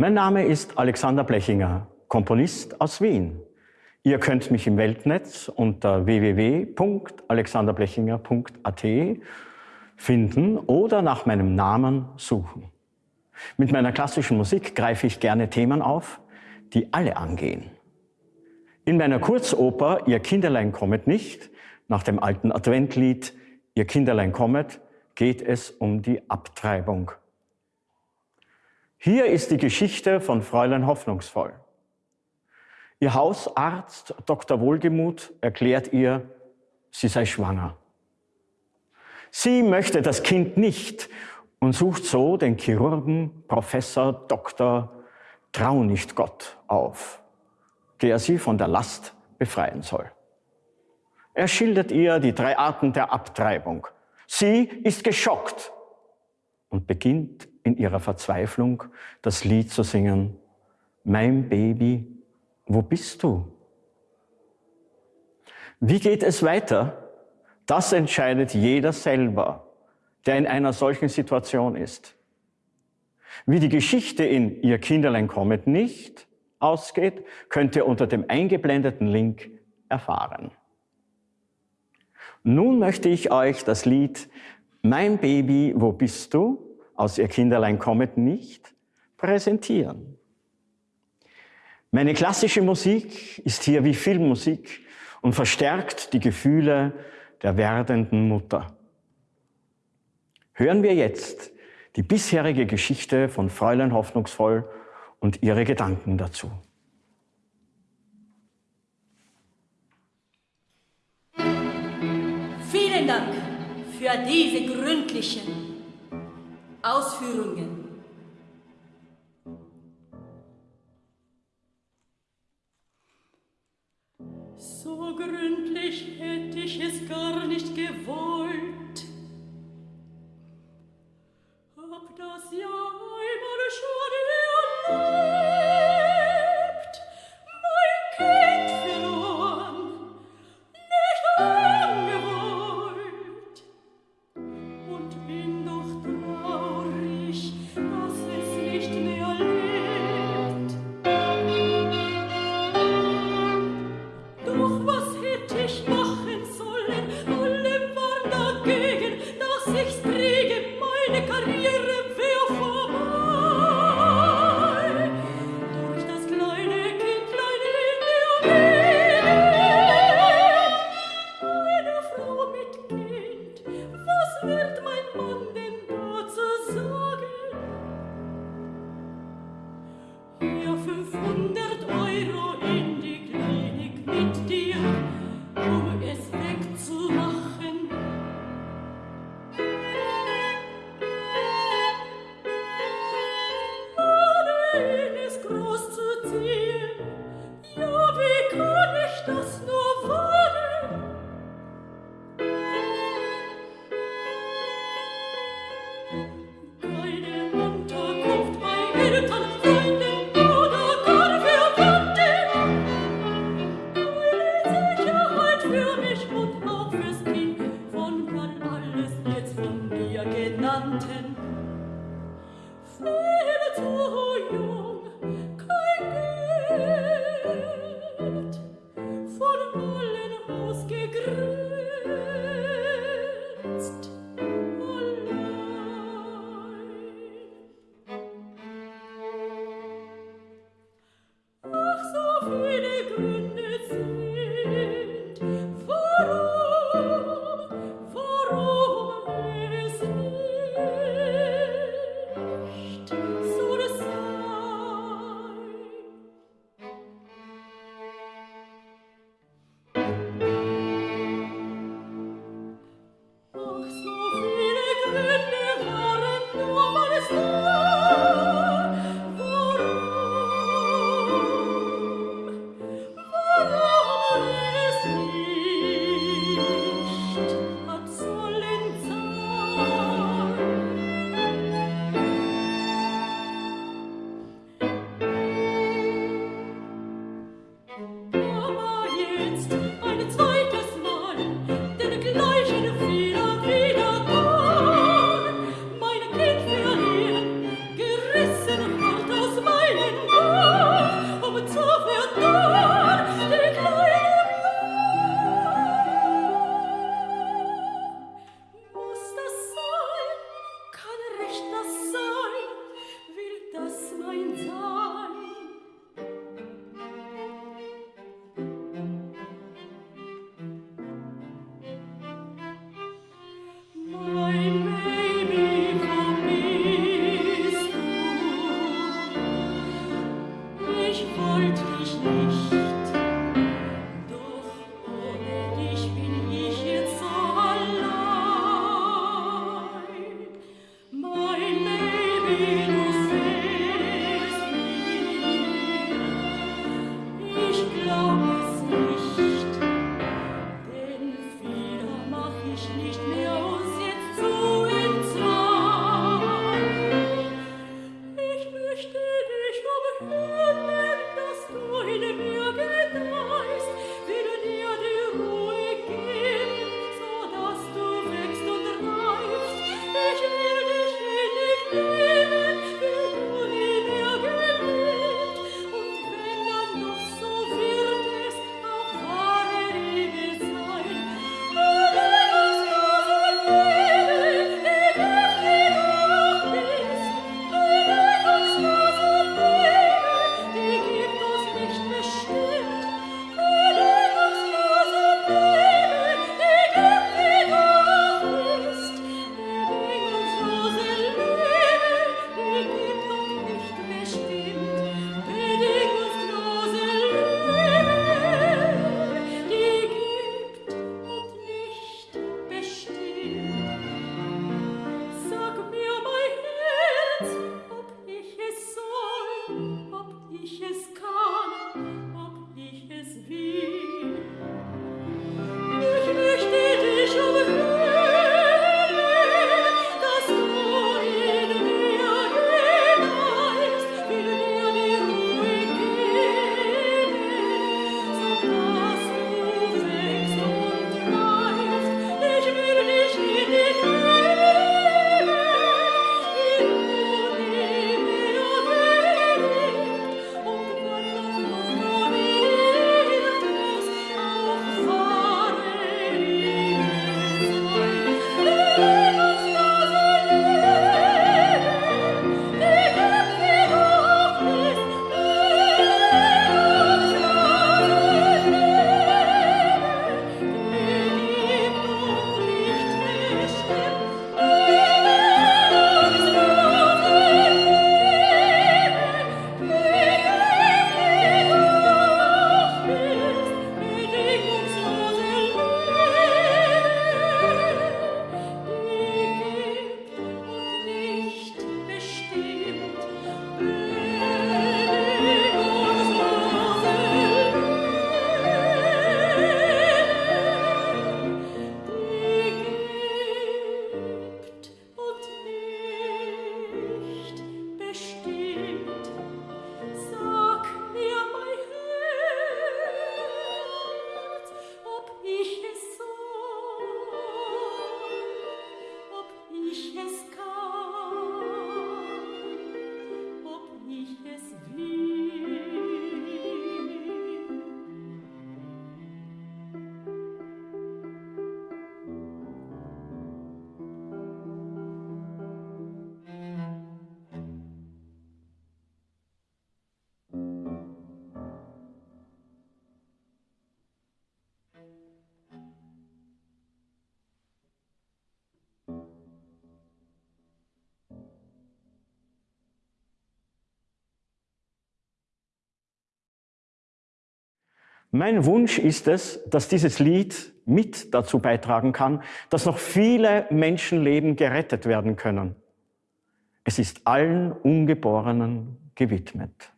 Mein Name ist Alexander Blechinger, Komponist aus Wien. Ihr könnt mich im Weltnetz unter www.alexanderblechinger.at finden oder nach meinem Namen suchen. Mit meiner klassischen Musik greife ich gerne Themen auf, die alle angehen. In meiner Kurzoper Ihr Kinderlein kommet nicht, nach dem alten Adventlied Ihr Kinderlein kommet, geht es um die Abtreibung. Hier ist die Geschichte von Fräulein Hoffnungsvoll. Ihr Hausarzt Dr. Wohlgemuth erklärt ihr, sie sei schwanger. Sie möchte das Kind nicht und sucht so den Chirurgen Professor Dr. Traunichtgott auf, der sie von der Last befreien soll. Er schildert ihr die drei Arten der Abtreibung. Sie ist geschockt und beginnt in ihrer Verzweiflung das Lied zu singen, Mein Baby, wo bist du? Wie geht es weiter? Das entscheidet jeder selber, der in einer solchen Situation ist. Wie die Geschichte in Ihr Kinderlein kommet nicht ausgeht, könnt ihr unter dem eingeblendeten Link erfahren. Nun möchte ich euch das Lied Mein Baby, wo bist du? Aus Ihr Kinderlein kommet nicht präsentieren. Meine klassische Musik ist hier wie Filmmusik und verstärkt die Gefühle der werdenden Mutter. Hören wir jetzt die bisherige Geschichte von Fräulein Hoffnungsvoll und ihre Gedanken dazu. Vielen Dank für diese gründlichen Ausführungen. So gründlich hätte ich es gar nicht gewollt. Hab das ja mich nicht mehr. Mein Wunsch ist es, dass dieses Lied mit dazu beitragen kann, dass noch viele Menschenleben gerettet werden können. Es ist allen Ungeborenen gewidmet.